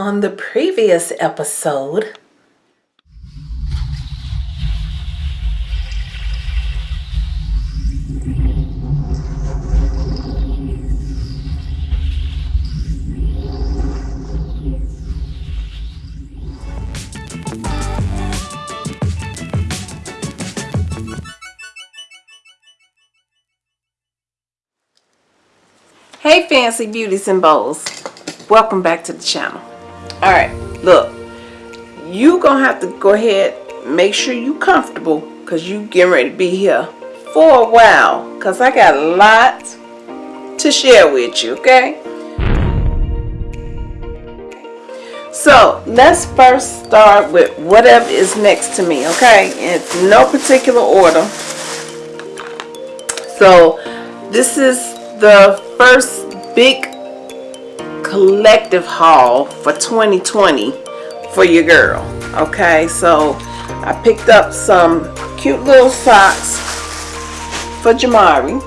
On the previous episode, Hey Fancy Beauties and Bows, welcome back to the channel. Alright, look, you gonna have to go ahead, make sure you comfortable, cause you getting ready to be here for a while, cause I got a lot to share with you, okay? So, let's first start with whatever is next to me, okay? In no particular order. So, this is the first big collective haul for 2020 for your girl okay? So I picked up some cute little socks for Jamari.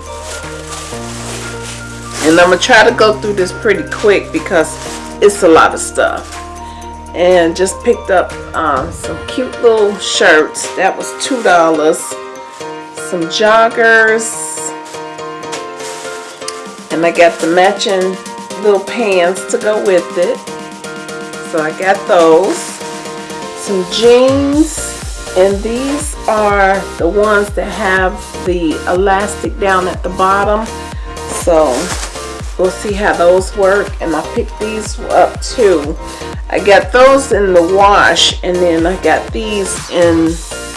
And I'm gonna try to go through this pretty quick because it's a lot of stuff. And just picked up um, some cute little shirts. That was two dollars. Some joggers. And I got the matching little pants to go with it. So I got those. Some jeans and these are the ones that have the elastic down at the bottom. So we'll see how those work and I picked these up too. I got those in the wash and then I got these in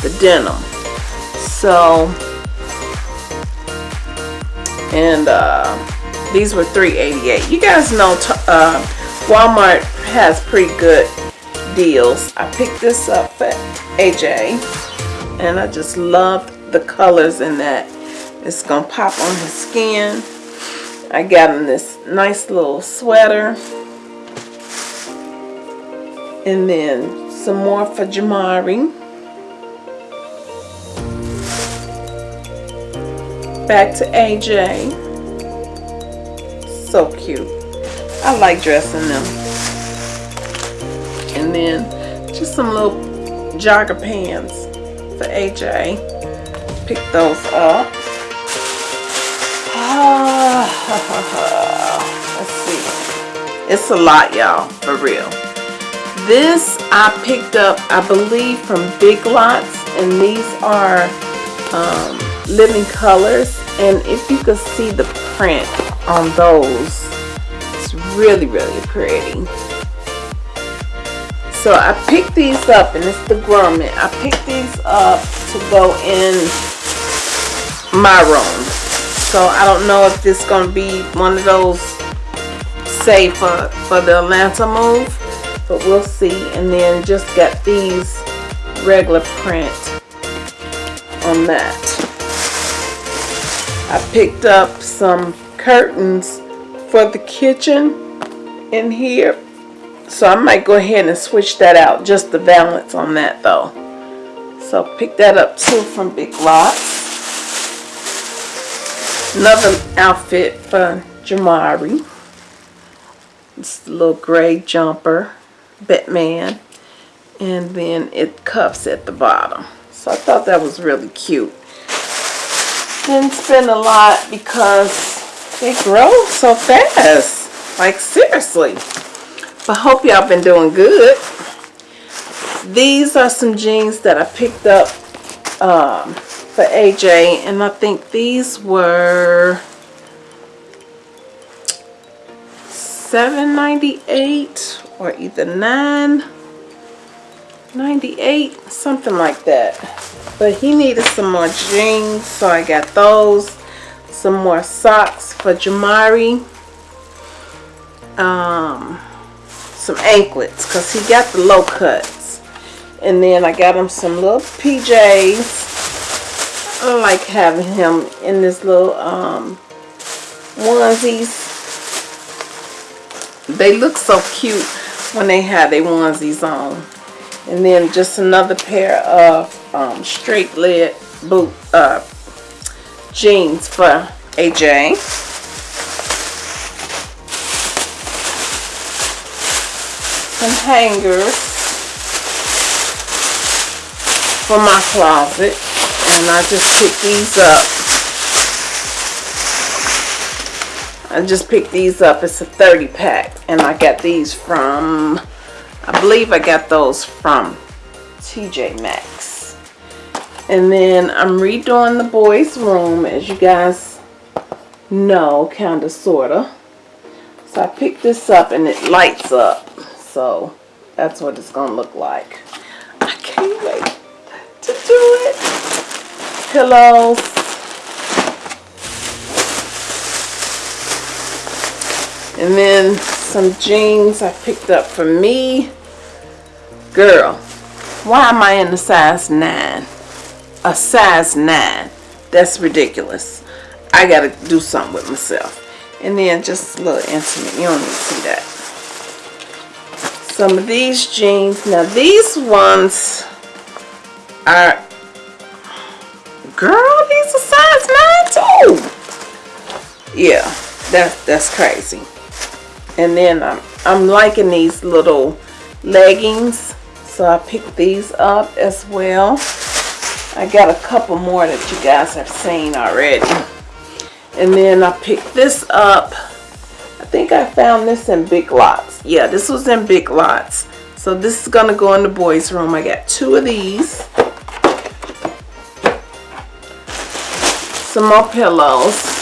the denim. So and uh these were $3.88. You guys know uh, Walmart has pretty good deals. I picked this up for AJ and I just love the colors in that. It's going to pop on his skin. I got him this nice little sweater. And then some more for Jamari. Back to AJ so cute. I like dressing them. And then just some little jogger pants for AJ. Pick those up. let's see. It's a lot, y'all, for real. This I picked up, I believe, from Big Lots, and these are um, living colors. And if you could see the print on those. It's really, really pretty. So I picked these up, and it's the Grumman. I picked these up to go in my room. So I don't know if this is going to be one of those say for, for the Atlanta move. But we'll see. And then just got these regular print on that. I picked up some curtains for the kitchen in here. So I might go ahead and switch that out just the balance on that though. So pick that up too from Big Lots. Another outfit for Jamari. It's a little gray jumper, Batman. And then it cuffs at the bottom. So I thought that was really cute. Didn't spend a lot because they grow so fast. Like seriously. But hope y'all been doing good. These are some jeans that I picked up um, for AJ. And I think these were $7.98 or either $9.98, something like that. But he needed some more jeans, so I got those some more socks for Jamari. Um, some anklets because he got the low cuts. And then I got him some little PJs. I like having him in this little um, onesies. They look so cute when they have their onesies on. And then just another pair of um, straight leg boot uh, jeans for AJ. some hangers for my closet. And I just picked these up. I just picked these up. It's a 30 pack. And I got these from, I believe I got those from TJ Maxx. And then I'm redoing the boys' room, as you guys know, kind of, sort of. So I picked this up and it lights up. So that's what it's going to look like. I can't wait to do it. Pillows. And then some jeans I picked up for me. Girl, why am I in the size 9? A size 9. That's ridiculous. I gotta do something with myself. And then just a little intimate. You don't need to see that. Some of these jeans. Now these ones are, girl, these are size 9 too. Yeah, that, that's crazy. And then I'm, I'm liking these little leggings. So I picked these up as well. I got a couple more that you guys have seen already. And then I picked this up. I think I found this in Big Lots. Yeah, this was in Big Lots. So this is going to go in the boys' room. I got two of these. Some more pillows.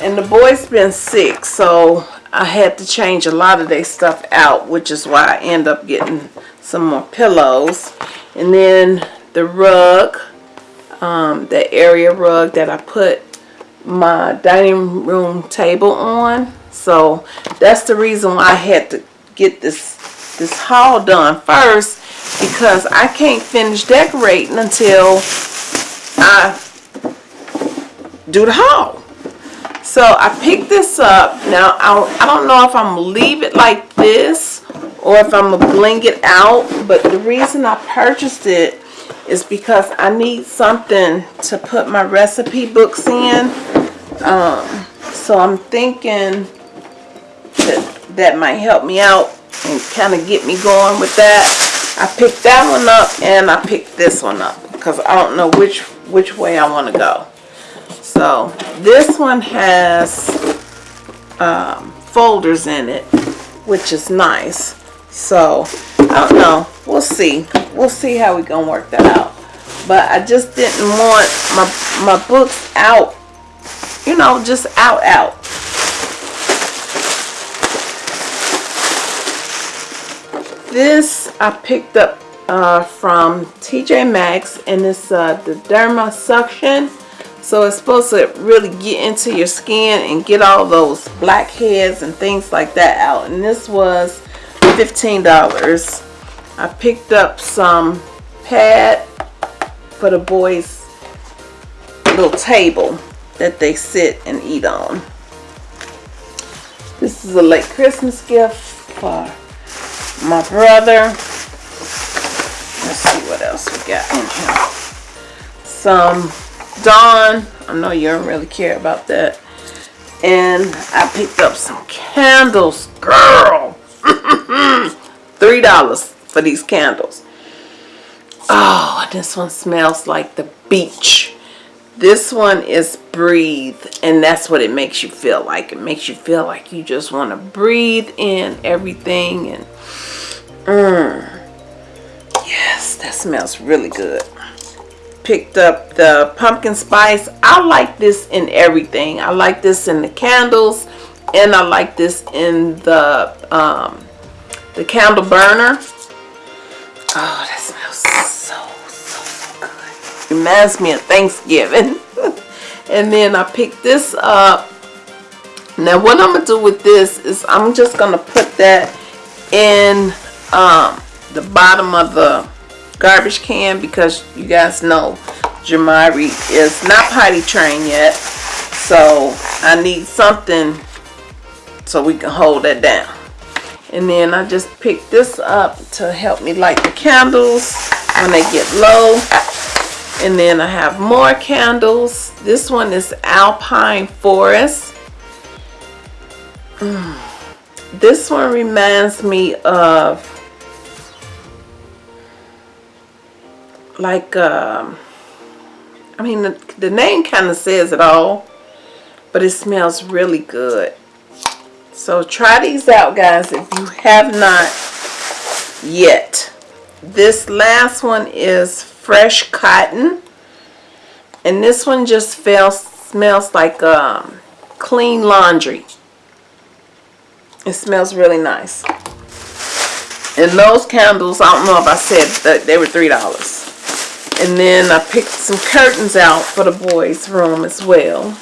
And the boys been sick, so I had to change a lot of their stuff out, which is why I end up getting some more pillows. And then the rug um, the area rug that I put my dining room table on. So that's the reason why I had to get this this haul done first because I can't finish decorating until I do the haul. So I picked this up. Now I, I don't know if I'm gonna leave it like this or if I'm gonna bling it out. But the reason I purchased it is because I need something to put my recipe books in. Um, so I'm thinking that that might help me out and kind of get me going with that. I picked that one up and I picked this one up because I don't know which which way I want to go. So this one has um, folders in it, which is nice. So I don't know. We'll see. We'll see how we gonna work that out. But I just didn't want my my books out, you know, just out out. This I picked up uh, from TJ Maxx and it's uh, the Derma Suction. So it's supposed to really get into your skin and get all those blackheads and things like that out. And this was $15. I picked up some pad for the boys little table that they sit and eat on. This is a late Christmas gift for my brother. Let's see what else we got in here. Some Dawn. I know you don't really care about that. And I picked up some candles. Girl! $3 for these candles. Oh, this one smells like the beach. This one is breathe, and that's what it makes you feel like. It makes you feel like you just want to breathe in everything. And mm, yes, that smells really good. Picked up the pumpkin spice. I like this in everything. I like this in the candles, and I like this in the um, the candle burner. Oh, that smells so, so, good. Reminds me of Thanksgiving. and then I picked this up. Now what I'm going to do with this is I'm just going to put that in um, the bottom of the garbage can because you guys know Jamari is not potty trained yet. So I need something so we can hold that down. And then I just picked this up to help me light the candles when they get low. And then I have more candles. This one is Alpine Forest. Mm. this one reminds me of like um I mean the, the name kind of says it all but it smells really good so try these out guys if you have not yet. This last one is fresh cotton. And this one just feels, smells like um, clean laundry. It smells really nice. And those candles I don't know if I said that they were three dollars. And then I picked some curtains out for the boys room as well.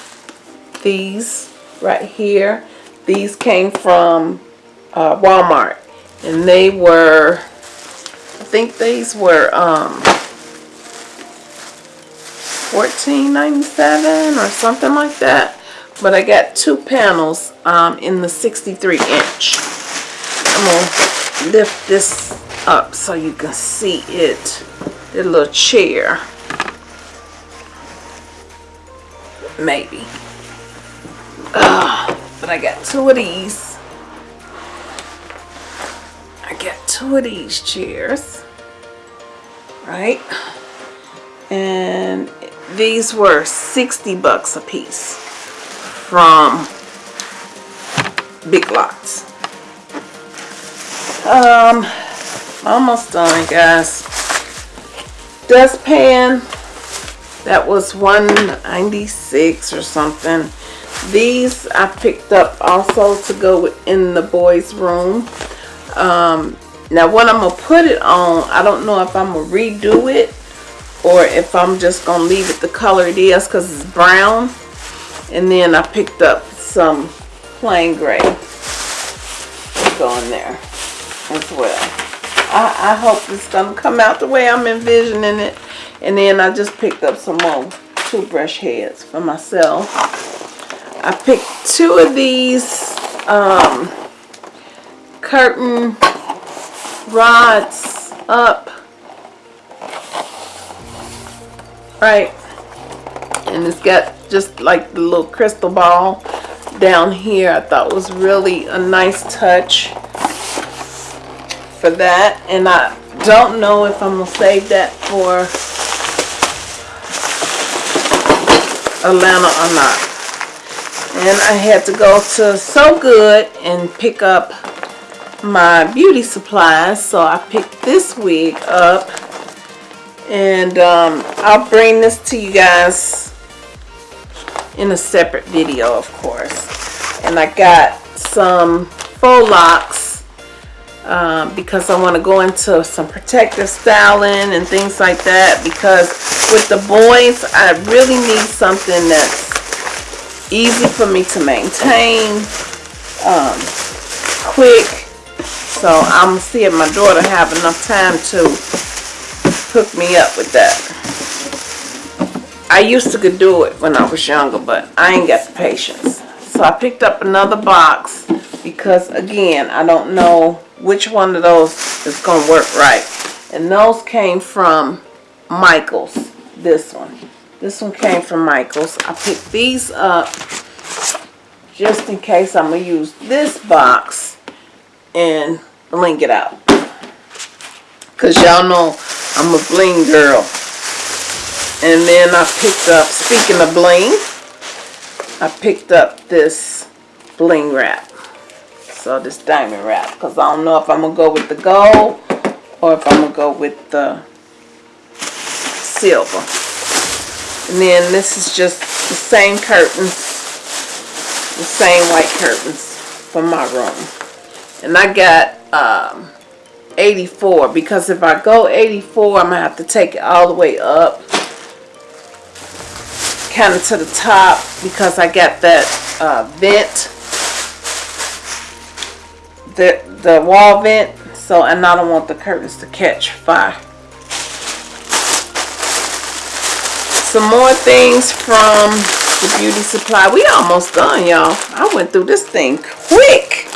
These right here these came from uh, Walmart. And they were I think these were um, $14.97 or something like that. But I got two panels um, in the 63 inch. I'm gonna lift this up so you can see it. The little chair. Maybe. Uh, but I got two of these. I got two of these chairs. Right? And these were 60 bucks a piece from Big Lots. Um, almost done, guys dustpan that was 196 or something these I picked up also to go in the boys room um, now what I'm gonna put it on I don't know if I'm gonna redo it or if I'm just gonna leave it the color it is because it's brown and then I picked up some plain gray to go in there as well I, I hope it's to come out the way I'm envisioning it. And then I just picked up some more toothbrush heads for myself. I picked two of these um, curtain rods up. Right. And it's got just like the little crystal ball down here. I thought was really a nice touch for that and I don't know if I'm gonna save that for Atlanta or not and I had to go to So Good and pick up my beauty supplies. So I picked this wig up. And um, I'll bring this to you guys in a separate video of course. And I got some faux locks um, because I want to go into some protective styling and things like that because with the boys I really need something that's easy for me to maintain um, quick so I'm see if my daughter have enough time to hook me up with that I used to do it when I was younger but I ain't got the patience so I picked up another box because again I don't know which one of those is going to work right. And those came from Michaels. This one. This one came from Michaels. I picked these up just in case I'm going to use this box and bling it out. Because y'all know I'm a bling girl. And then I picked up, speaking of bling, I picked up this bling wrap. So this diamond wrap. Because I don't know if I'm going to go with the gold or if I'm going to go with the silver. And then this is just the same curtains. The same white curtains for my room. And I got um, 84 because if I go 84 I'm going to have to take it all the way up kind of to the top because I got that uh, vent the, the wall vent. So, and I don't want the curtains to catch fire. Some more things from the beauty supply. We almost done, y'all. I went through this thing quick.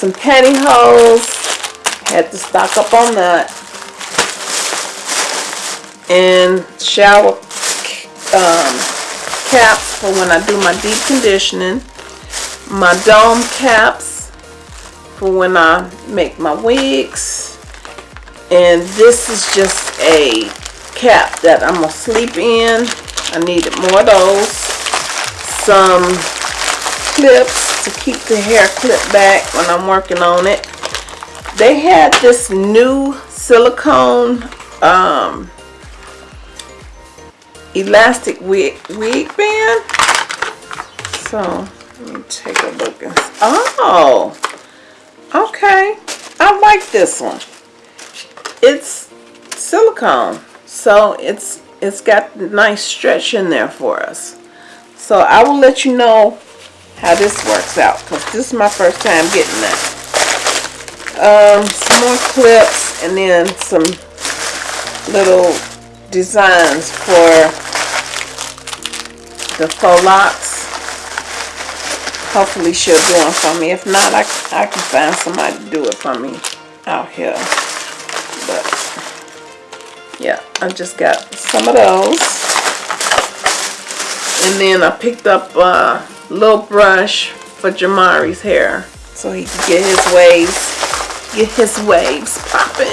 Some pantyhose. Had to stock up on that. And shower um, caps for when I do my deep conditioning. My dome caps for when I make my wigs. And this is just a cap that I'm gonna sleep in. I needed more of those. Some clips to keep the hair clipped back when I'm working on it. They had this new silicone um, elastic wig, wig band. So, let me take a look. Oh, okay. I like this one. It's silicone. So, it's it's got nice stretch in there for us. So, I will let you know how this works out. Because this is my first time getting that. Um, some more clips and then some little designs for the faux locks. Hopefully she'll do them for me. If not, I, I can find somebody to do it for me out here. But, yeah, I just got some of those. And then I picked up a little brush for Jamari's hair. So he can get his waves, get his waves popping.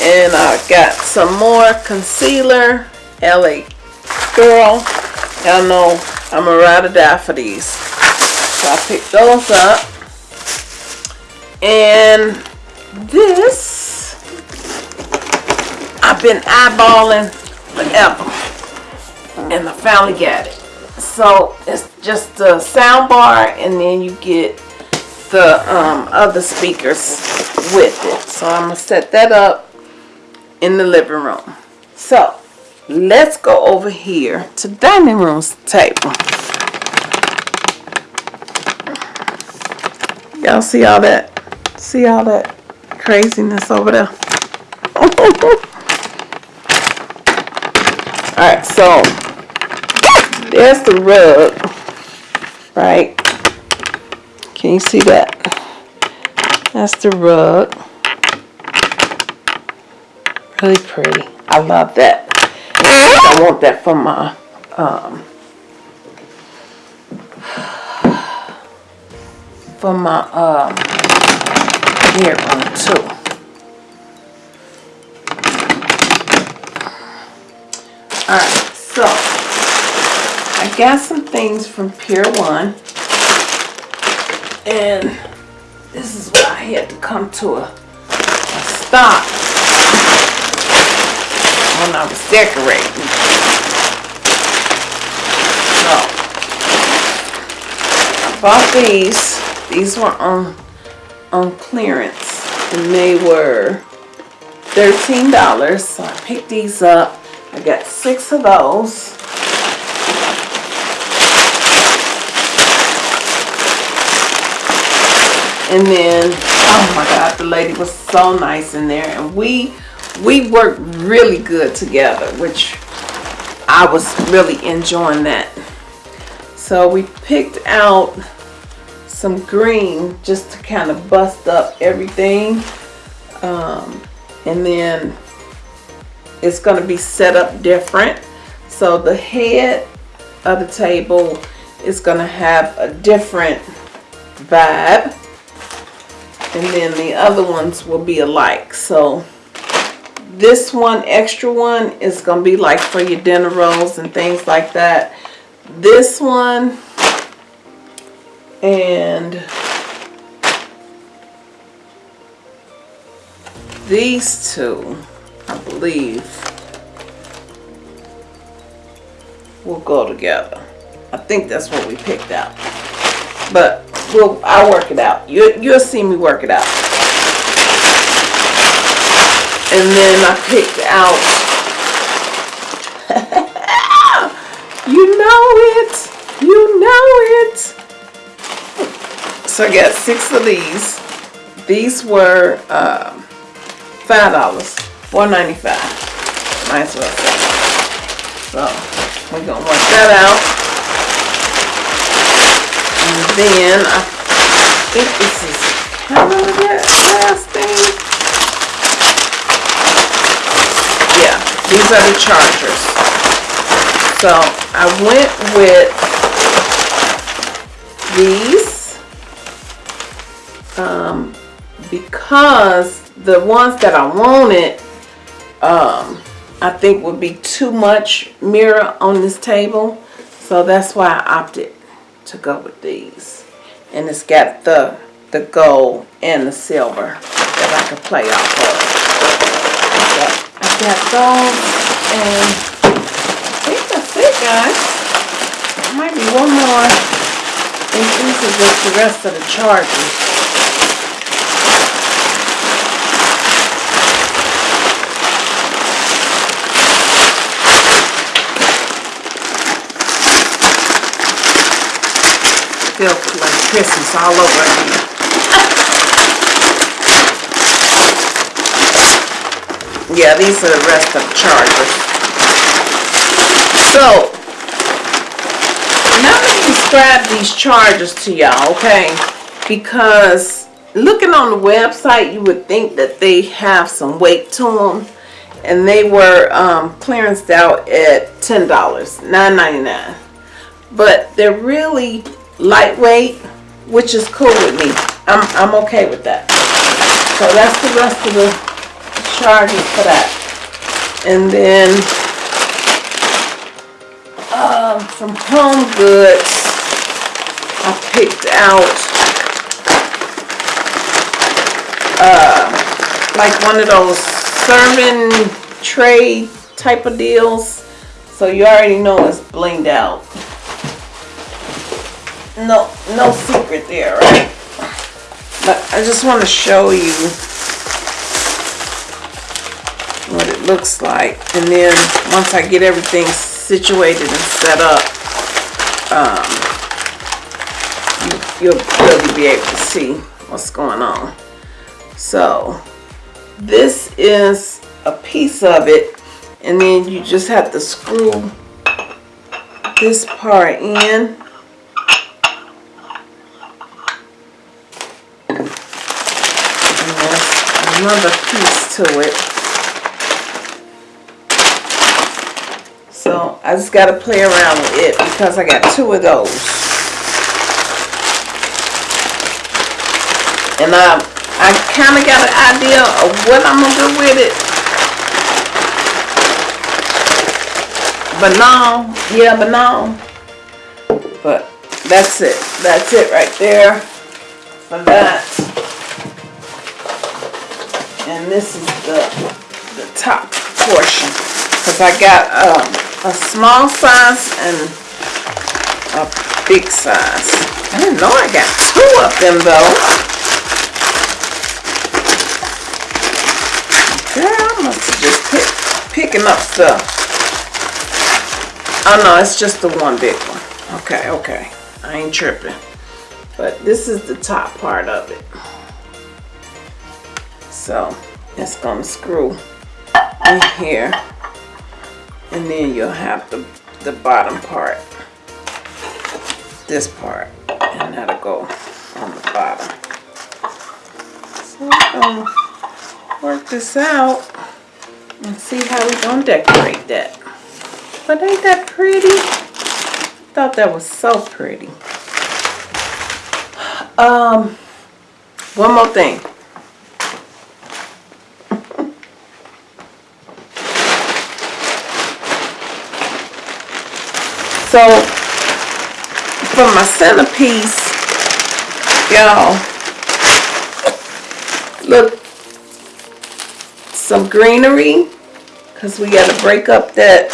And I got some more concealer, LA Girl. Y'all know I'm a ride or die for these. So I picked those up. And this, I've been eyeballing forever. And I finally got it. So it's just the sound bar and then you get the um, other speakers with it. So I'm going to set that up in the living room. So, let's go over here to dining room table. Y'all see all that? See all that craziness over there? Alright, so there's the rug, right? Can you see that? That's the rug. Really pretty. I love that. I want that for my um, for my um, bedroom too. Alright, so I got some things from Pier 1 and this is why I had to come to a, a stop when I was decorating. So, I bought these. These were on, on clearance. And they were $13. So I picked these up. I got six of those. And then, oh my God, the lady was so nice in there. And we we worked really good together, which I was really enjoying that. So we picked out some green just to kind of bust up everything. Um, and then it's going to be set up different. So the head of the table is going to have a different vibe. And then the other ones will be alike. So this one, extra one, is going to be like for your dinner rolls and things like that. This one and these two, Believe, will go together. I think that's what we picked out. But we'll, I'll work it out. You, you'll see me work it out and then I picked out you know it you know it so I got six of these these were um, five dollars four ninety five might as well so we're gonna work that out and then I think this is kind of that last thing Yeah, These are the chargers. So I went with these. Um, because the ones that I wanted, um, I think would be too much mirror on this table. So that's why I opted to go with these. And it's got the, the gold and the silver that I can play off of. I got those and I think that's it guys. There might be one more. And these are just the rest of the chargers. Feel like Christmas all over again. yeah, these are the rest of the chargers. So, now let me describe these chargers to y'all, okay? Because looking on the website, you would think that they have some weight to them. And they were um, clearanced out at $10, $9.99. But they're really lightweight, which is cool with me. I'm, I'm okay with that. So that's the rest of the charges for that. And then um, from Home Goods, I picked out uh, like one of those serving tray type of deals. So you already know it's blinged out no no secret there, right? But I just want to show you what it looks like. And then once I get everything situated and set up, um, you, you'll really be able to see what's going on. So this is a piece of it and then you just have to screw this part in another piece to it. So I just got to play around with it because I got two of those. And I, I kind of got an idea of what I'm going to do with it. But no, yeah, but no. But that's it. That's it right there for that and this is the, the top portion because I got um, a small size and a big size. I didn't know I got two of them though. Girl, I must have just pick, picking up stuff. Oh no, it's just the one big one. Okay, okay. I ain't tripping. But this is the top part of it. So it's gonna screw in here and then you'll have the, the bottom part, this part, and that'll go on the bottom. So we're gonna work this out and see how we're gonna decorate that. But ain't that pretty? Thought that was so pretty. Um, one more thing. So for my centerpiece, y'all, look, some greenery, because we got to break up that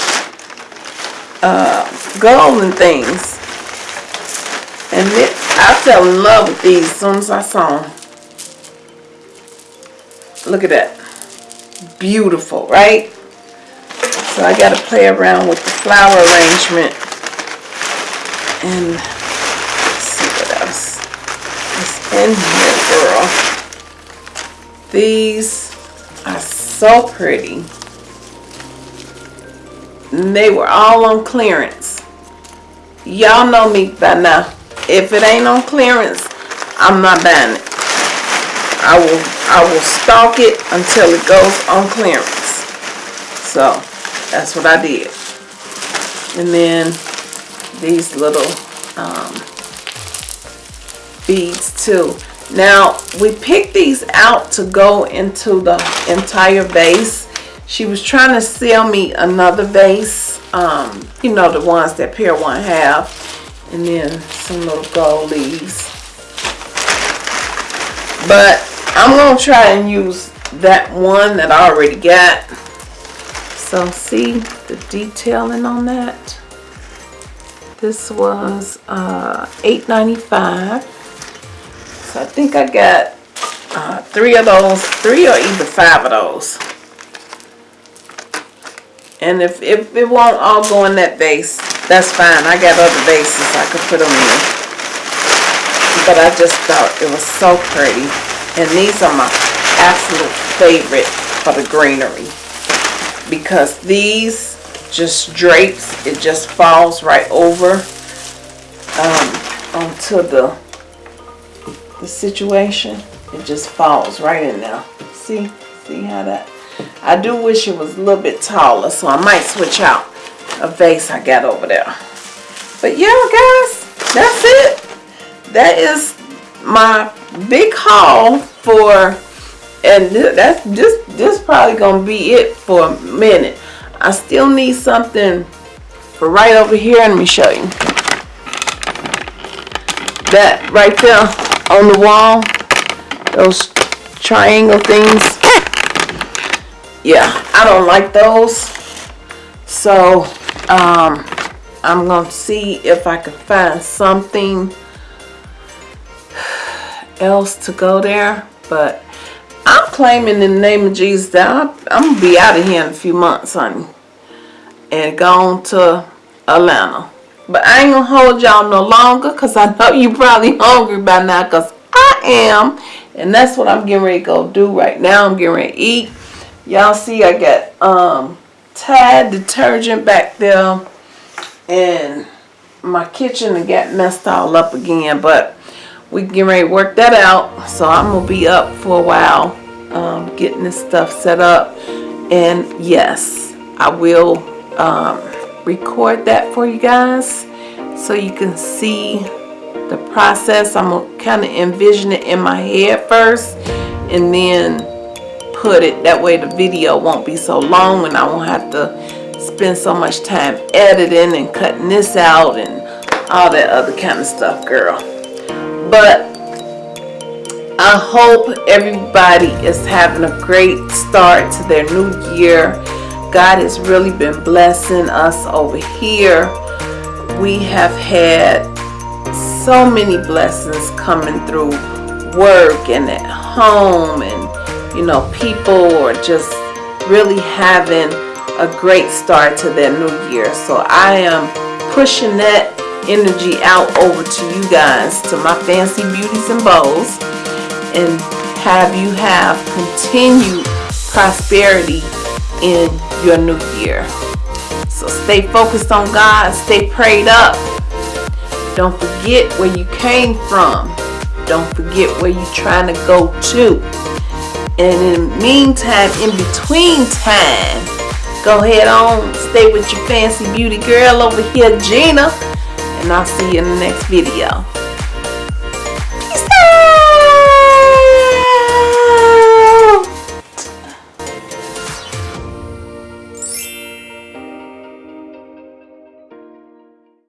uh, and things. And it, I fell in love with these as soon as I saw them. Look at that. Beautiful, right? So I got to play around with the flower arrangement and let's see what else is in here, girl. These are so pretty. And they were all on clearance. Y'all know me by now. If it ain't on clearance, I'm not buying it. I will I will stalk it until it goes on clearance. So that's what I did. And then these little um, beads too. Now, we picked these out to go into the entire vase. She was trying to sell me another vase. Um, you know, the ones that Pier 1 have. And then some little gold leaves. But I'm to try and use that one that I already got. So see the detailing on that. This was uh, $8.95. So I think I got uh, three of those, three or even five of those. And if, if it won't all go in that vase, that's fine. I got other vases I could put them in. But I just thought it was so pretty. And these are my absolute favorite for the greenery. Because these just drapes, it just falls right over um, onto the the situation, it just falls right in there. See? See how that? I do wish it was a little bit taller, so I might switch out a vase I got over there. But yeah, guys, that's it. That is my big haul for, and that's just this probably gonna be it for a minute. I still need something for right over here. Let me show you. That right there on the wall. Those triangle things. Yeah, I don't like those. So, um, I'm going to see if I can find something else to go there. But I'm claiming in the name of Jesus that I'm, going to be out of here in a few months, honey. And gone to Atlanta. But I ain't gonna hold y'all no longer because I know you probably hungry by now because I am. And that's what I'm getting ready to go do right now. I'm getting ready to eat. Y'all see I got um, Tide detergent back there. And my kitchen got messed all up again. But we getting ready to work that out. So I'm to be up for a while um, getting this stuff set up. And yes, I will... Um, record that for you guys so you can see the process. I'm going to kind of envision it in my head first and then put it. That way the video won't be so long and I won't have to spend so much time editing and cutting this out and all that other kind of stuff, girl. But I hope everybody is having a great start to their new year. God has really been blessing us over here. We have had so many blessings coming through work and at home and you know people are just really having a great start to their new year so I am pushing that energy out over to you guys to my fancy beauties and bows and have you have continued prosperity in your new year. So stay focused on God, stay prayed up. Don't forget where you came from. Don't forget where you're trying to go to. And in the meantime, in between time, go ahead on, stay with your fancy beauty girl over here, Gina. And I'll see you in the next video.